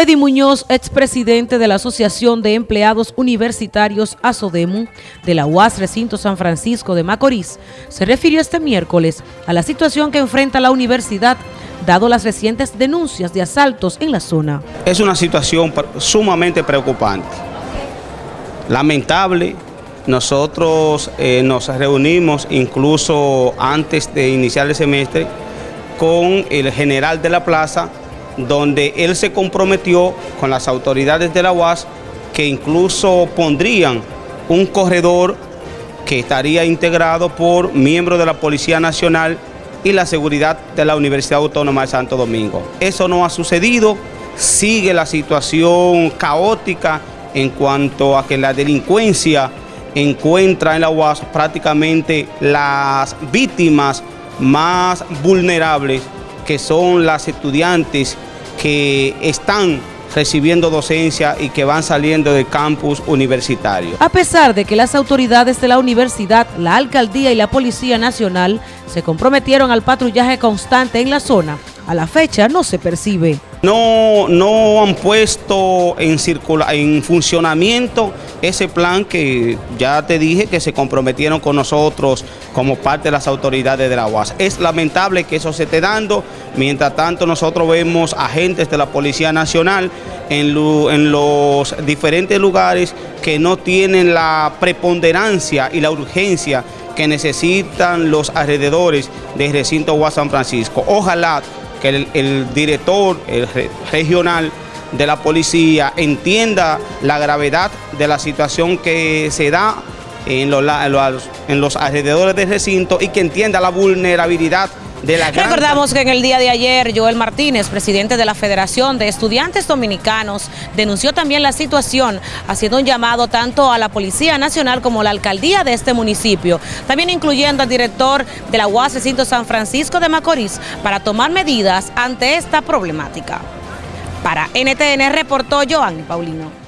Eddie Muñoz, expresidente de la Asociación de Empleados Universitarios ASODEMU de la UAS Recinto San Francisco de Macorís, se refirió este miércoles a la situación que enfrenta la universidad dado las recientes denuncias de asaltos en la zona. Es una situación sumamente preocupante, lamentable. Nosotros eh, nos reunimos incluso antes de iniciar el semestre con el general de la plaza donde él se comprometió con las autoridades de la UAS que incluso pondrían un corredor que estaría integrado por miembros de la Policía Nacional y la seguridad de la Universidad Autónoma de Santo Domingo. Eso no ha sucedido, sigue la situación caótica en cuanto a que la delincuencia encuentra en la UAS prácticamente las víctimas más vulnerables que son las estudiantes que están recibiendo docencia y que van saliendo del campus universitario. A pesar de que las autoridades de la universidad, la alcaldía y la Policía Nacional se comprometieron al patrullaje constante en la zona, a la fecha no se percibe. No, no han puesto en, en funcionamiento ese plan que ya te dije que se comprometieron con nosotros como parte de las autoridades de la UAS. Es lamentable que eso se esté dando, mientras tanto nosotros vemos agentes de la Policía Nacional en, en los diferentes lugares que no tienen la preponderancia y la urgencia que necesitan los alrededores del recinto UAS San Francisco. Ojalá que el, director regional de la policía entienda la gravedad de la situación que se da en los, en los alrededores del recinto y que entienda la vulnerabilidad Recordamos que en el día de ayer Joel Martínez, presidente de la Federación de Estudiantes Dominicanos, denunció también la situación, haciendo un llamado tanto a la Policía Nacional como a la alcaldía de este municipio, también incluyendo al director de la UAS Recinto San Francisco de Macorís, para tomar medidas ante esta problemática. Para NTN reportó Joan Paulino.